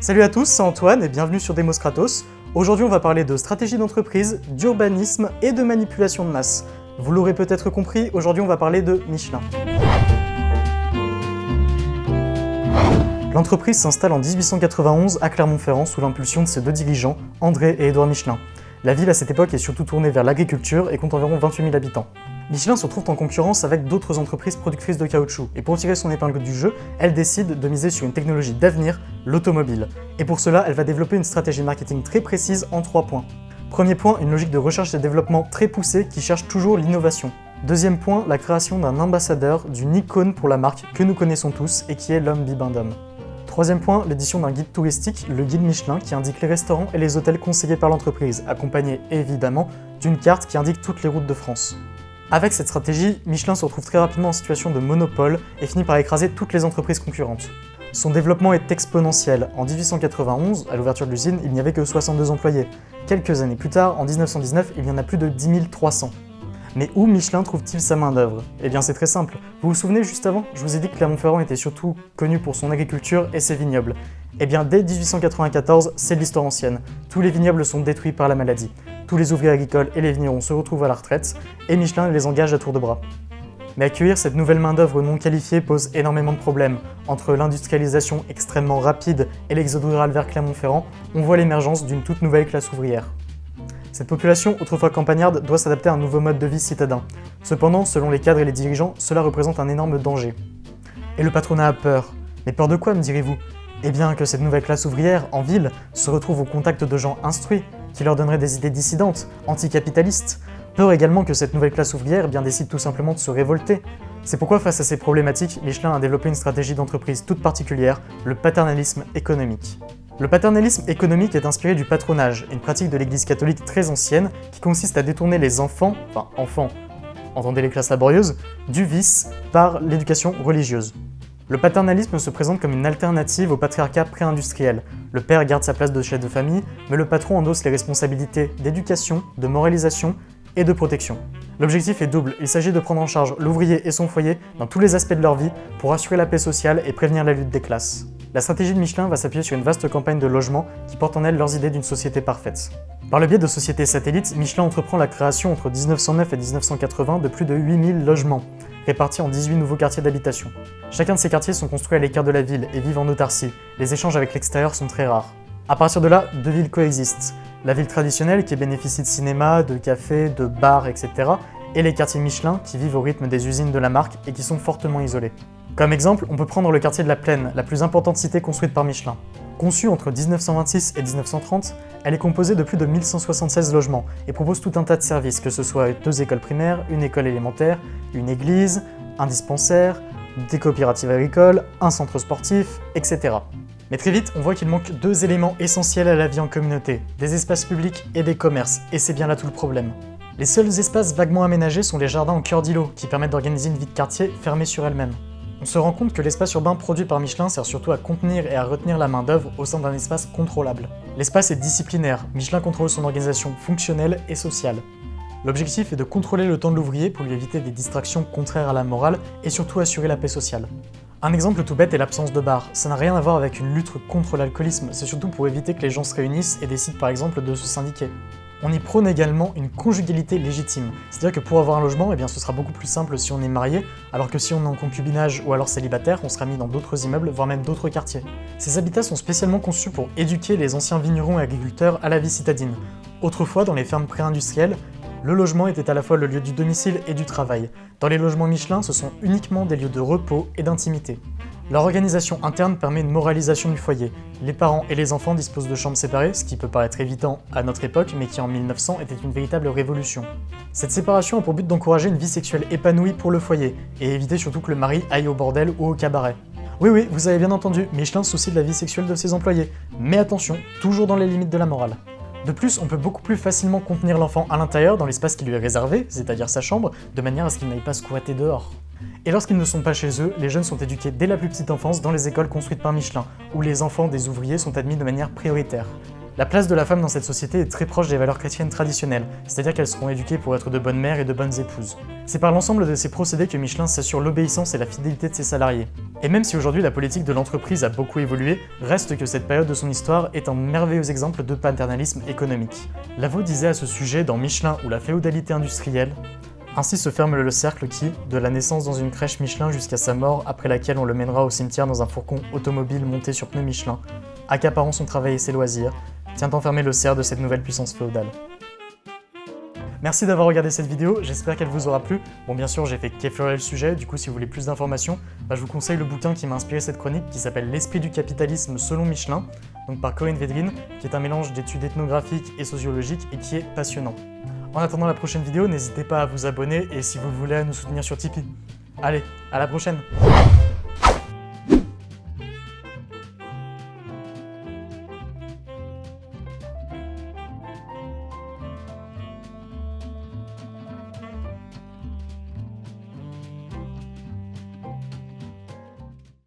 Salut à tous, c'est Antoine et bienvenue sur Demos Kratos. Aujourd'hui on va parler de stratégie d'entreprise, d'urbanisme et de manipulation de masse. Vous l'aurez peut-être compris, aujourd'hui on va parler de Michelin. L'entreprise s'installe en 1891 à Clermont-Ferrand sous l'impulsion de ses deux dirigeants, André et Édouard Michelin. La ville à cette époque est surtout tournée vers l'agriculture et compte environ 28 000 habitants. Michelin se trouve en concurrence avec d'autres entreprises productrices de caoutchouc, et pour tirer son épingle du jeu, elle décide de miser sur une technologie d'avenir, l'automobile. Et pour cela, elle va développer une stratégie marketing très précise en trois points. Premier point, une logique de recherche et développement très poussée qui cherche toujours l'innovation. Deuxième point, la création d'un ambassadeur, d'une icône pour la marque que nous connaissons tous et qui est l'homme bibendum. Troisième point, l'édition d'un guide touristique, le guide Michelin, qui indique les restaurants et les hôtels conseillés par l'entreprise, accompagné évidemment d'une carte qui indique toutes les routes de France. Avec cette stratégie, Michelin se retrouve très rapidement en situation de monopole et finit par écraser toutes les entreprises concurrentes. Son développement est exponentiel. En 1891, à l'ouverture de l'usine, il n'y avait que 62 employés. Quelques années plus tard, en 1919, il y en a plus de 10 300. Mais où Michelin trouve-t-il sa main-d'œuvre? Eh bien c'est très simple. Vous vous souvenez juste avant? Je vous ai dit que Clermont-Ferrand était surtout connu pour son agriculture et ses vignobles. Eh bien dès 1894, c'est l'histoire ancienne. Tous les vignobles sont détruits par la maladie. Tous les ouvriers agricoles et les vignerons se retrouvent à la retraite, et Michelin les engage à tour de bras. Mais accueillir cette nouvelle main-d'œuvre non qualifiée pose énormément de problèmes. Entre l'industrialisation extrêmement rapide et l'exode rural vers Clermont-Ferrand, on voit l'émergence d'une toute nouvelle classe ouvrière. Cette population, autrefois campagnarde, doit s'adapter à un nouveau mode de vie citadin. Cependant, selon les cadres et les dirigeants, cela représente un énorme danger. Et le patronat a peur. Mais peur de quoi, me direz-vous? Eh bien que cette nouvelle classe ouvrière, en ville, se retrouve au contact de gens instruits, qui leur donneraient des idées dissidentes, anticapitalistes. Peur également que cette nouvelle classe ouvrière eh bien, décide tout simplement de se révolter. C'est pourquoi face à ces problématiques, Michelin a développé une stratégie d'entreprise toute particulière, le paternalisme économique. Le paternalisme économique est inspiré du patronage, une pratique de l'église catholique très ancienne qui consiste à détourner les enfants, enfin enfants, entendez les classes laborieuses, du vice par l'éducation religieuse. Le paternalisme se présente comme une alternative au patriarcat pré-industriel. Le père garde sa place de chef de famille, mais le patron endosse les responsabilités d'éducation, de moralisation et de protection. L'objectif est double, il s'agit de prendre en charge l'ouvrier et son foyer dans tous les aspects de leur vie pour assurer la paix sociale et prévenir la lutte des classes. La stratégie de Michelin va s'appuyer sur une vaste campagne de logement qui porte en elle leurs idées d'une société parfaite. Par le biais de sociétés satellites, Michelin entreprend la création entre 1909 et 1980 de plus de 8000 logements, répartis en 18 nouveaux quartiers d'habitation. Chacun de ces quartiers sont construits à l'écart de la ville et vivent en autarcie. Les échanges avec l'extérieur sont très rares. A partir de là, deux villes coexistent. La ville traditionnelle qui bénéficie de cinéma, de cafés, de bars, etc. et les quartiers Michelin qui vivent au rythme des usines de la marque et qui sont fortement isolés. Comme exemple, on peut prendre le quartier de la Plaine, la plus importante cité construite par Michelin. Conçue entre 1926 et 1930, elle est composée de plus de 1176 logements et propose tout un tas de services, que ce soit deux écoles primaires, une école élémentaire, une église, un dispensaire, des coopératives agricoles, un centre sportif, etc. Mais très vite, on voit qu'il manque deux éléments essentiels à la vie en communauté, des espaces publics et des commerces, et c'est bien là tout le problème. Les seuls espaces vaguement aménagés sont les jardins en cœur d'îlot, qui permettent d'organiser une vie de quartier fermée sur elle-même. On se rend compte que l'espace urbain produit par Michelin sert surtout à contenir et à retenir la main-d'œuvre au sein d'un espace contrôlable. L'espace est disciplinaire, Michelin contrôle son organisation fonctionnelle et sociale. L'objectif est de contrôler le temps de l'ouvrier pour lui éviter des distractions contraires à la morale et surtout assurer la paix sociale. Un exemple tout bête est l'absence de bar. Ça n'a rien à voir avec une lutte contre l'alcoolisme, c'est surtout pour éviter que les gens se réunissent et décident par exemple de se syndiquer. On y prône également une conjugalité légitime, c'est-à-dire que pour avoir un logement, eh bien, ce sera beaucoup plus simple si on est marié, alors que si on est en concubinage ou alors célibataire, on sera mis dans d'autres immeubles, voire même d'autres quartiers. Ces habitats sont spécialement conçus pour éduquer les anciens vignerons et agriculteurs à la vie citadine. Autrefois, dans les fermes pré-industrielles, le logement était à la fois le lieu du domicile et du travail. Dans les logements Michelin, ce sont uniquement des lieux de repos et d'intimité. Leur organisation interne permet une moralisation du foyer. Les parents et les enfants disposent de chambres séparées, ce qui peut paraître évident à notre époque, mais qui en 1900 était une véritable révolution. Cette séparation a pour but d'encourager une vie sexuelle épanouie pour le foyer, et éviter surtout que le mari aille au bordel ou au cabaret. Oui oui, vous avez bien entendu, Michelin soucie de la vie sexuelle de ses employés. Mais attention, toujours dans les limites de la morale. De plus, on peut beaucoup plus facilement contenir l'enfant à l'intérieur dans l'espace qui lui est réservé, c'est-à-dire sa chambre, de manière à ce qu'il n'aille pas squatter dehors. Et lorsqu'ils ne sont pas chez eux, les jeunes sont éduqués dès la plus petite enfance dans les écoles construites par Michelin, où les enfants des ouvriers sont admis de manière prioritaire. La place de la femme dans cette société est très proche des valeurs chrétiennes traditionnelles, c'est-à-dire qu'elles seront éduquées pour être de bonnes mères et de bonnes épouses. C'est par l'ensemble de ces procédés que Michelin s'assure l'obéissance et la fidélité de ses salariés. Et même si aujourd'hui la politique de l'entreprise a beaucoup évolué, reste que cette période de son histoire est un merveilleux exemple de paternalisme économique. Lavaux disait à ce sujet dans Michelin ou la féodalité industrielle ainsi se ferme le cercle qui, de la naissance dans une crèche Michelin jusqu'à sa mort, après laquelle on le mènera au cimetière dans un fourgon automobile monté sur pneus Michelin, accaparant son travail et ses loisirs, tient enfermé le cerf de cette nouvelle puissance féodale. Merci d'avoir regardé cette vidéo, j'espère qu'elle vous aura plu. Bon bien sûr j'ai fait qu'effleurer le sujet, du coup si vous voulez plus d'informations, bah, je vous conseille le bouquin qui m'a inspiré cette chronique qui s'appelle L'esprit du capitalisme selon Michelin, donc par Corinne Vedrine, qui est un mélange d'études ethnographiques et sociologiques et qui est passionnant. En attendant la prochaine vidéo, n'hésitez pas à vous abonner et si vous voulez nous soutenir sur Tipeee. Allez, à la prochaine